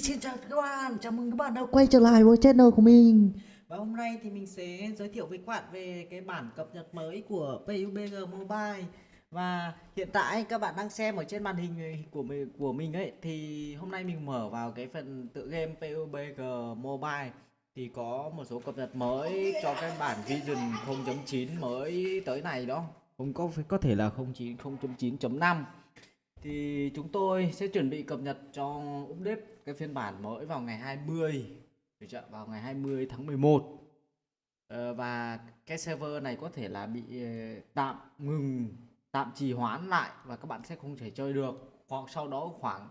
xin chào các bạn, chào mừng các bạn đã quay trở lại với channel của mình. Và hôm nay thì mình sẽ giới thiệu với các bạn về cái bản cập nhật mới của PUBG Mobile. Và hiện tại các bạn đang xem ở trên màn hình của mình của mình ấy Thì hôm nay mình mở vào cái phần tựa game PUBG Mobile. Thì có một số cập nhật mới cho cái bản Vision 0.9 mới tới này đó. Không có có thể là 09 0.9.5 thì chúng tôi sẽ chuẩn bị cập nhật cho update cái phiên bản mới vào ngày 20 được chưa? vào ngày 20 tháng 11 ờ, và cái server này có thể là bị ờ, tạm ngừng tạm trì hoãn lại và các bạn sẽ không thể chơi được. Hoặc sau đó khoảng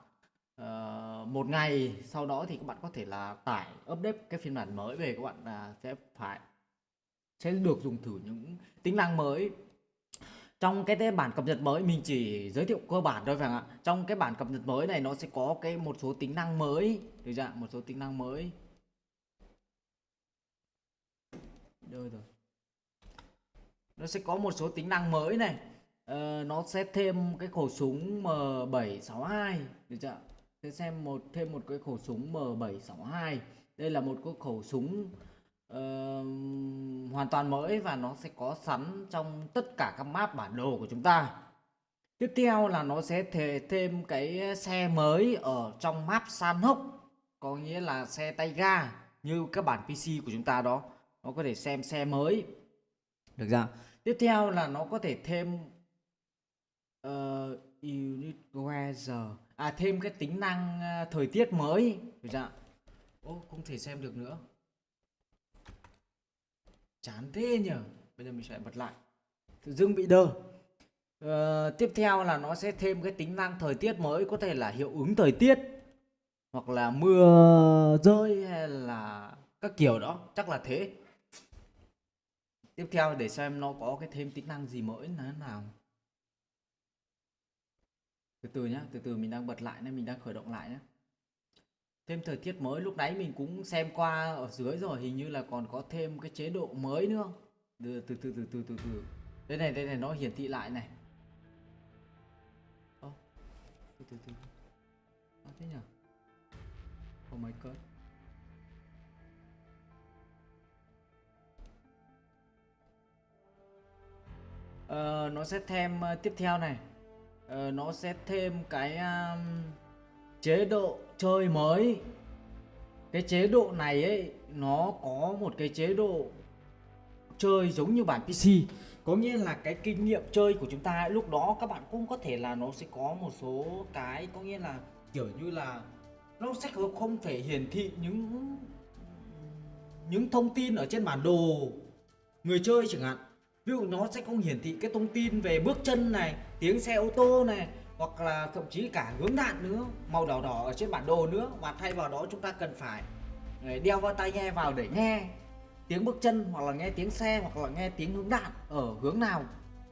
uh, một ngày sau đó thì các bạn có thể là tải update cái phiên bản mới về các bạn uh, sẽ phải sẽ được dùng thử những tính năng mới trong cái bản cập nhật mới mình chỉ giới thiệu cơ bản thôi phải không ạ? Trong cái bản cập nhật mới này nó sẽ có cái một số tính năng mới. Được chưa một số tính năng mới. Rồi rồi? Nó sẽ có một số tính năng mới này. Ờ, nó sẽ thêm cái khẩu súng M762 được chưa sẽ xem một thêm một cái khẩu súng M762 đây là một cái khẩu súng uh, hoàn toàn mới và nó sẽ có sẵn trong tất cả các map bản đồ của chúng ta. Tiếp theo là nó sẽ thể thêm cái xe mới ở trong map san hốc có nghĩa là xe tay ga như các bản PC của chúng ta đó. Nó có thể xem xe mới. Được ra tiếp theo là nó có thể thêm ờ, uh, unit weather à thêm cái tính năng uh, thời tiết mới. Được ra ô không thể xem được nữa chán thế nhỉ bây giờ mình sẽ bật lại. Tự dưng bị đơ. Ờ, tiếp theo là nó sẽ thêm cái tính năng thời tiết mới có thể là hiệu ứng thời tiết hoặc là mưa rơi hay là các kiểu đó. Chắc là thế. Tiếp theo để xem nó có cái thêm tính năng gì mới là thế nào. Từ từ nhá từ từ mình đang bật lại nên mình đang khởi động lại nhé thêm thời tiết mới. Lúc nãy mình cũng xem qua ở dưới rồi hình như là còn có thêm cái chế độ mới nữa. Từ từ từ từ từ từ từ. Đây này đây này nó hiển thị lại này. Ô từ từ từ. À, thế nhỉ oh my god uh, nó sẽ thêm uh, tiếp theo này. Uh, nó sẽ thêm cái uh, chế độ chơi mới. Cái chế độ này ấy nó có một cái chế độ chơi giống như bản PC có nghĩa là cái kinh nghiệm chơi của chúng ta ấy, lúc đó các bạn cũng có thể là nó sẽ có một số cái có nghĩa là kiểu như là nó sẽ không thể hiển thị những những thông tin ở trên bản đồ người chơi chẳng hạn. Ví dụ nó sẽ không hiển thị cái thông tin về bước chân này tiếng xe ô tô này hoặc là thậm chí cả hướng đạn nữa màu đỏ đỏ ở trên bản đồ nữa mà thay vào đó chúng ta cần phải ờ, đeo vào tai nghe vào để nghe tiếng bước chân hoặc là nghe tiếng xe hoặc là nghe tiếng hướng đạn ở hướng nào.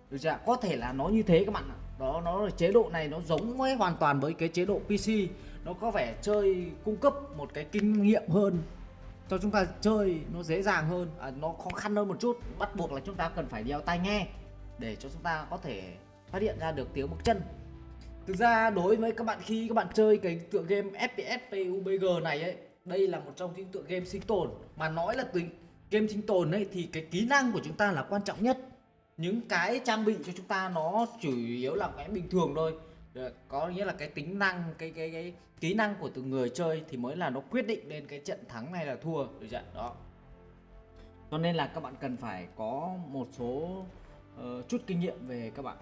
Được chưa có thể là nó như thế các bạn ạ. Đó nó là chế độ này nó giống với hoàn toàn với cái chế độ PC nó có vẻ chơi cung cấp một cái kinh nghiệm hơn cho chúng ta chơi nó dễ dàng hơn à, nó khó khăn hơn một chút. Bắt buộc là chúng ta cần phải đeo tai nghe để cho chúng ta có thể phát hiện ra được tiếng bước chân. Thực ra đối với các bạn khi các bạn chơi cái tựa game FPS PUBG này ấy Đây là một trong những tựa game sinh tồn. Mà nói là tính game sinh tồn ấy thì cái kỹ năng của chúng ta là quan trọng nhất. Những cái trang bị cho chúng ta nó chủ yếu là cái bình thường thôi. Ờ, có nghĩa là cái tính năng cái cái cái kỹ năng của từng người chơi thì mới là nó quyết định lên cái trận thắng hay là thua. Được chưa? Đó. Cho nên là các bạn cần phải có một số uh, chút kinh nghiệm về các bạn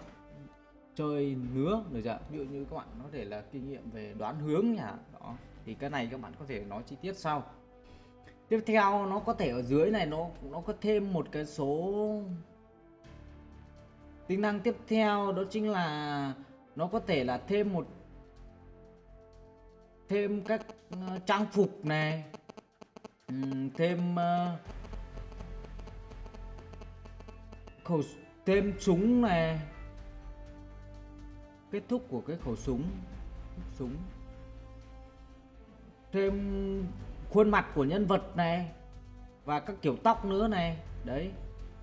chơi nứa được chưa? Ví dụ như các bạn có thể là kinh nghiệm về đoán hướng nhỉ đó, thì cái này các bạn có thể nói chi tiết sau. Tiếp theo, nó có thể ở dưới này, nó nó có thêm một cái số tính năng tiếp theo, đó chính là nó có thể là thêm một, thêm các ờ, trang phục này thêm ờ, khẩu thêm súng này kết thúc của cái khẩu súng. Súng. Thêm khuôn mặt của nhân vật này và các kiểu tóc nữa này. Đấy.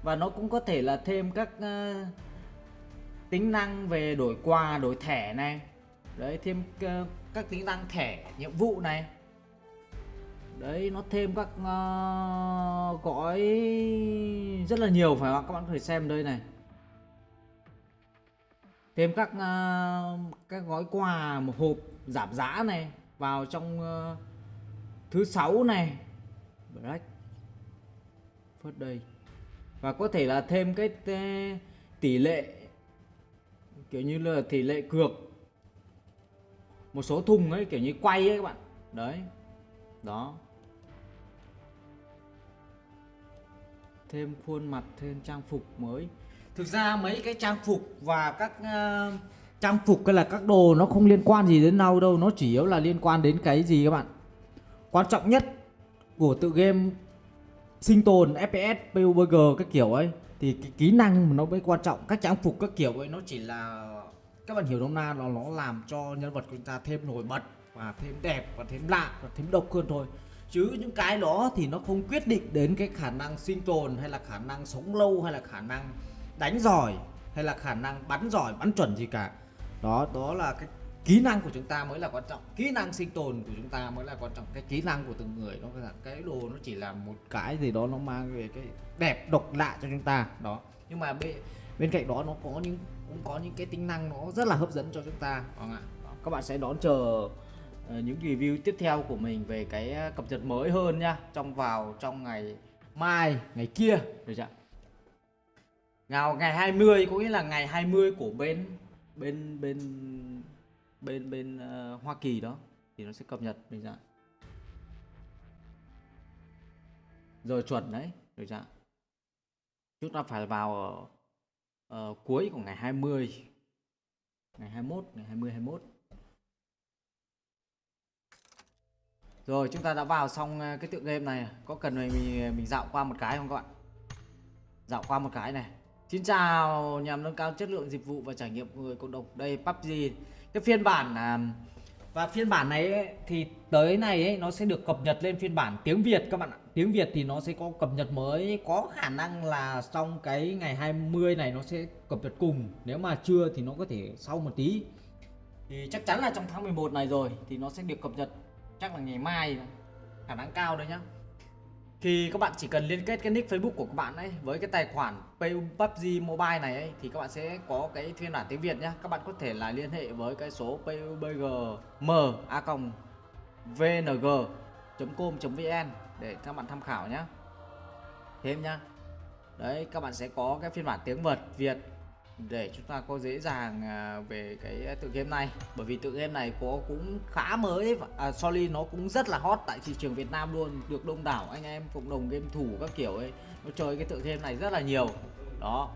Và nó cũng có thể là thêm các uh, tính năng về đổi quà đổi thẻ này. Đấy thêm uh, các tính năng thẻ nhiệm vụ này. Đấy nó thêm các uh, gói rất là nhiều phải không các bạn có thể xem đây này thêm các uh, các gói quà một hộp giảm giá này vào trong uh, thứ sáu này. Black Friday đây. Và có thể là thêm cái ờ, tỷ lệ kiểu như là tỷ lệ cược. Một số thùng ấy kiểu như quay ấy các bạn. Đấy. Đó. Thêm khuôn mặt thêm trang phục mới thực ra mấy cái trang phục và các uh, trang phục hay là các đồ nó không liên quan gì đến nhau đâu nó chỉ yếu là liên quan đến cái gì các bạn? Quan trọng nhất của tự game sinh tồn fps PUBG các kiểu ấy thì cái kỹ năng nó mới quan trọng. Các trang phục các kiểu ấy nó chỉ là các bạn hiểu nôm na là nó làm cho nhân vật của chúng ta thêm nổi bật và thêm đẹp và thêm lạ và thêm độc hơn thôi. Chứ những cái đó thì nó không quyết định đến cái khả năng sinh tồn hay là khả năng sống lâu hay là khả năng đánh giỏi hay là khả năng bắn giỏi, bắn chuẩn gì cả. Đó đó là cái kỹ năng của chúng ta mới là quan trọng. Kỹ năng sinh tồn của chúng ta mới là quan trọng. Cái kỹ năng của từng người, nó là cái đồ nó chỉ là một cái gì đó nó mang về cái đẹp độc lạ cho chúng ta, đó. Nhưng mà bên bên cạnh đó nó có những, cũng có những cái tính năng nó rất là hấp dẫn cho chúng ta không ạ? Các bạn sẽ đón chờ ờ, những review tiếp theo của mình về cái ờ, cập nhật mới hơn nha trong vào, trong ngày mai, ngày kia, được chưa nào ngày 20 có nghĩa là ngày 20 của bên bên bên bên bên uh, Hoa Kỳ đó thì nó sẽ cập nhật mình ra. Giờ chuẩn đấy được chưa chúng ta phải vào ở uh, cuối của ngày 20 ngày 21 ngày 20 21 rồi chúng ta đã vào xong ờ, cái tựa game này. Có cần mình mình dạo qua một cái không các bạn? Dạo qua một cái này. Xin chào nhằm nâng cao chất lượng dịch vụ và trải nghiệm người cộng đồng đây PUBG cái phiên bản à, và phiên bản này ấy, thì tới này ấy, nó sẽ được cập nhật lên phiên bản tiếng Việt các bạn ạ. Tiếng Việt thì nó sẽ có cập nhật mới có khả năng là trong cái ngày 20 này nó sẽ cập nhật cùng. Nếu mà chưa thì nó có thể sau một tí. Thì chắc chắn là trong tháng 11 này rồi thì nó sẽ được cập nhật chắc là ngày mai khả năng cao đấy nhá thì các bạn chỉ cần liên kết cái nick Facebook của các bạn ấy với cái tài khoản PUBG Mobile này ấy, thì các bạn sẽ có cái phiên bản tiếng Việt nhá. Các bạn có thể là liên hệ với cái số PUBG a vng com vn để các bạn tham khảo nhá. Thêm nhá. Đấy các bạn sẽ có cái phiên bản tiếng Việt Việt để chúng ta có dễ dàng à, về cái tự game này. Bởi vì tự game này có cũng khá mới à, sorry nó cũng rất là hot tại thị trường Việt Nam luôn được đông đảo anh em cộng đồng game thủ các kiểu ấy nó chơi cái tự game này rất là nhiều. Đó.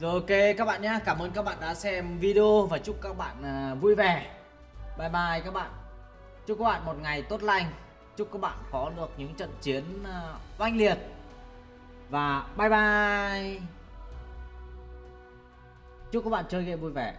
Rồi ok các bạn nhé Cảm ơn các bạn đã xem video và chúc các bạn à, vui vẻ. Bye bye các bạn. Chúc các bạn một ngày tốt lành. Chúc các bạn có được những trận chiến ờ, oanh liệt. Và bye bye. Chúc các bạn chơi game vui vẻ.